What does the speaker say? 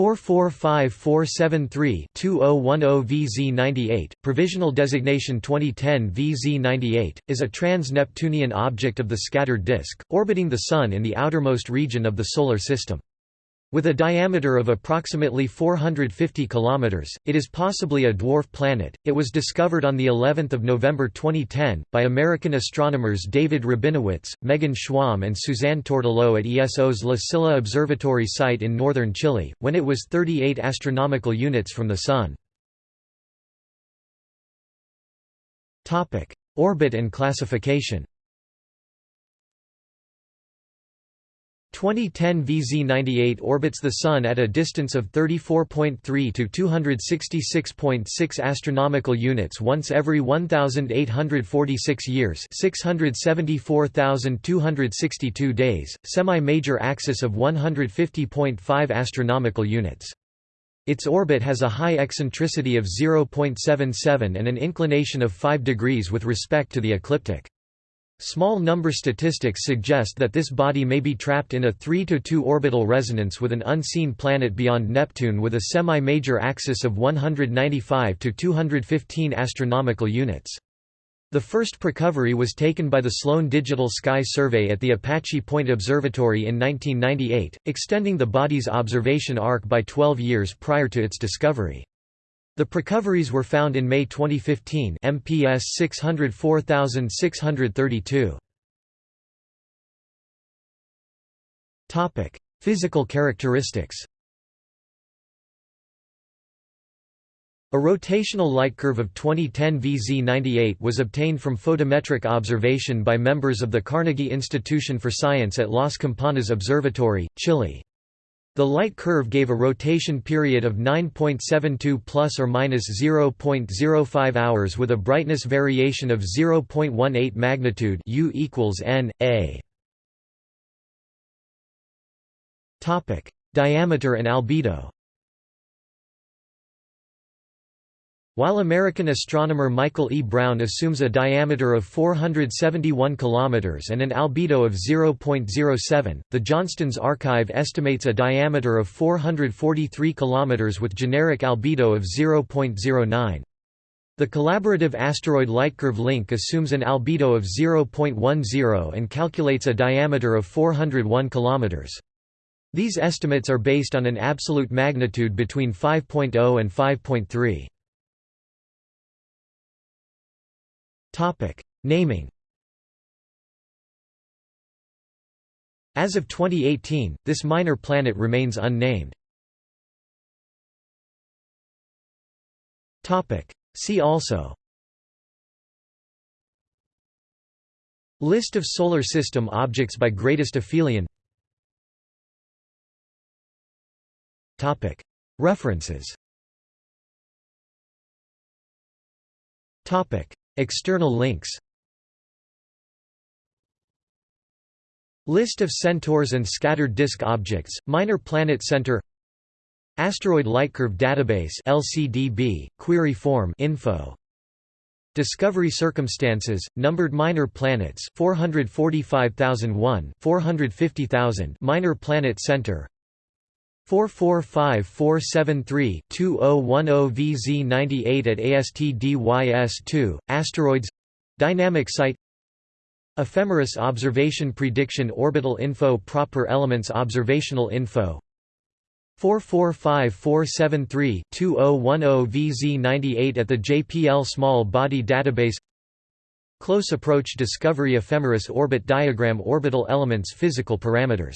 445-473-2010-VZ98, provisional designation 2010 VZ98, is a trans-Neptunian object of the scattered disk, orbiting the Sun in the outermost region of the Solar System. With a diameter of approximately 450 km, it is possibly a dwarf planet. It was discovered on the 11th of November 2010 by American astronomers David Rabinowitz, Megan Schwamb and Suzanne Tourtellotte at ESO's La Silla Observatory site in northern Chile, when it was 38 astronomical units from the Sun. Topic: Orbit and classification. 2010 VZ98 orbits the Sun at a distance of 34.3 to 266.6 astronomical units once every 1,846 years 674,262 days, semi-major axis of 150.5 astronomical units. Its orbit has a high eccentricity of 0.77 and an inclination of 5 degrees with respect to the ecliptic. Small number statistics suggest that this body may be trapped in a 3 to 2 orbital resonance with an unseen planet beyond Neptune with a semi-major axis of 195 to 215 astronomical units. The first precovery was taken by the Sloan Digital Sky Survey at the Apache Point Observatory in 1998, extending the body's observation arc by 12 years prior to its discovery. The precoveries were found in May 2015 MPS 604632. Topic: Physical characteristics. A rotational light curve of 2010 VZ98 was obtained from photometric observation by members of the Carnegie Institution for Science at Las Campanas Observatory, Chile. The light curve gave a rotation period of 9.72 plus or minus 0.05 hours with a brightness variation of 0.18 magnitude U equals n a. Topic: Diameter and albedo. While American astronomer Michael E. Brown assumes a diameter of 471 km and an albedo of 0.07, the Johnston's archive estimates a diameter of 443 km with generic albedo of 0.09. The collaborative asteroid lightcurve link assumes an albedo of 0.10 and calculates a diameter of 401 km. These estimates are based on an absolute magnitude between 5.0 and 5.3. Topic: Naming. As of 2018, this minor planet remains unnamed. Topic: See also. List of Solar System objects by greatest aphelion Topic: References External links List of centaurs and scattered disk objects, Minor Planet Center Asteroid Lightcurve Database LCDB, query form info. Discovery circumstances, numbered minor planets 445,001 450,000 Minor Planet Center 445-473-2010 VZ98 at ASTDYS2, Asteroids Dynamic Site Ephemeris Observation Prediction Orbital Info Proper Elements Observational Info. 445-473-2010 VZ98 at the JPL Small Body Database. Close Approach Discovery Ephemeris Orbit Diagram Orbital Elements Physical Parameters